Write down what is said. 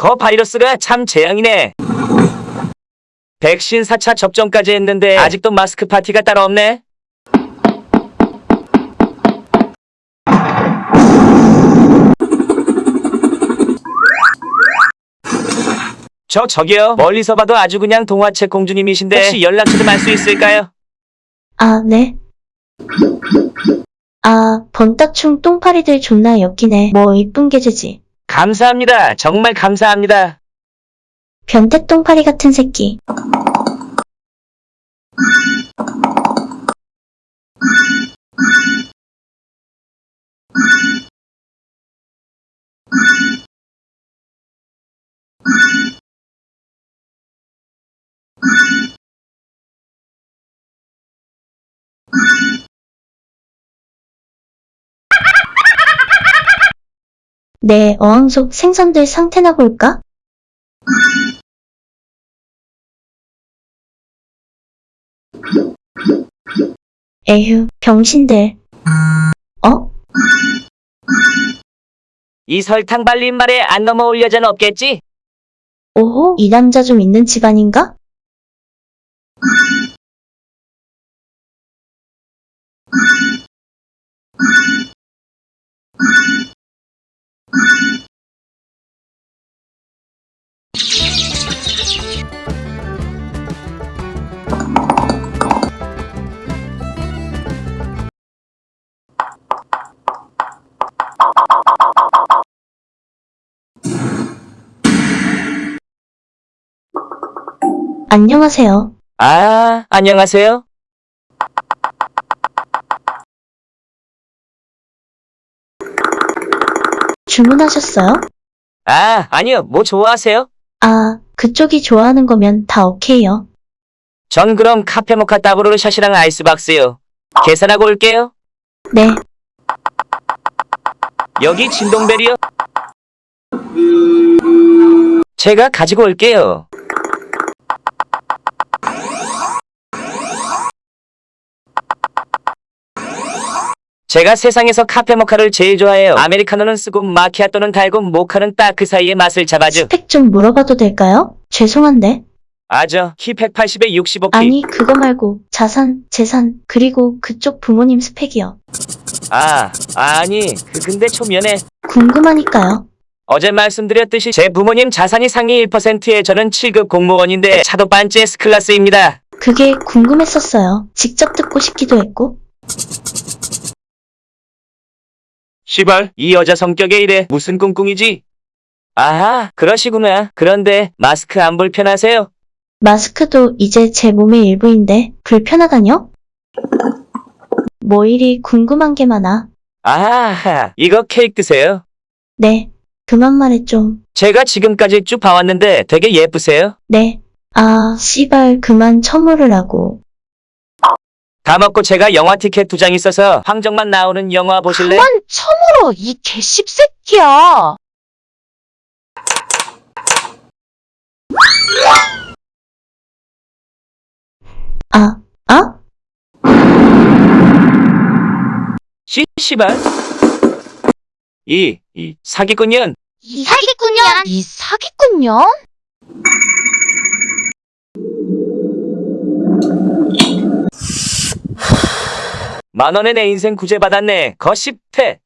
거 바이러스가 참 재앙이네. 백신 4차 접종까지 했는데 아직도 마스크 파티가 따로 없네. 저 저기요 멀리서 봐도 아주 그냥 동화책 공주님이신데 혹시 연락 좀할수 있을까요? 아, 네. 아, 번따충 똥파리들 존나 엮이네. 뭐 이쁜 계제지. 감사합니다. 정말 감사합니다. 변태 똥파리 같은 새끼. 내 어항 속 생선들 상태나 볼까? 에휴, 병신들. 어? 이 설탕 발린 말에 안 넘어올 여자는 없겠지? 오호, 이 남자 좀 있는 집안인가? 안녕하세요. 아, 안녕하세요. 주문하셨어요? 아, 아니요. 뭐 좋아하세요? 아, 그쪽이 좋아하는 거면 다 오케이요. 전 그럼 카페 모카 따브로르 샷이랑 아이스박스요. 계산하고 올게요. 네, 여기 진동벨이요. 제가 가지고 올게요. 제가 세상에서 카페 모카를 제일 좋아해요. 아메리카노는 쓰고 마키아토는 달고 모카는 딱 그 사이의 맛을 잡아줘. 스펙 좀 물어봐도 될까요? 죄송한데. 아죠. 키 180에 65키. 아니, 그거 말고 자산, 재산, 그리고 그쪽 부모님 스펙이요. 아, 아니. 그- 근데 초면에 궁금하니까요. 어제 말씀드렸듯이 제 부모님 자산이 상위 1%에 저는 7급 공무원인데 차도 반지 S클래스입니다. 그게 궁금했었어요. 직접 듣고 싶기도 했고. 시발, 이 여자 성격에 이래 무슨 꿍꿍이지? 아하, 그러시구나. 그런데 마스크 안 불편하세요? 마스크도 이제 제 몸의 일부인데 불편하다뇨? 뭐 이리 궁금한 게 많아. 아하, 이거 케이크 드세요. 네, 그만 말해 좀. 제가 지금까지 쭉 봐왔는데 되게 예쁘세요. 네. 아, 씨발 그만 처물으라고. 다 먹고 제가 영화 티켓 두 장 있어서 황정만 나오는 영화 보실래? 그만 처물어 이 개씹새끼야. 아, 아? 시, 시발. 이, 이, 사기꾼년. 이 사기꾼년. 이 사기꾼년. 만 원에 내 인생 구제받았네. 거 10태.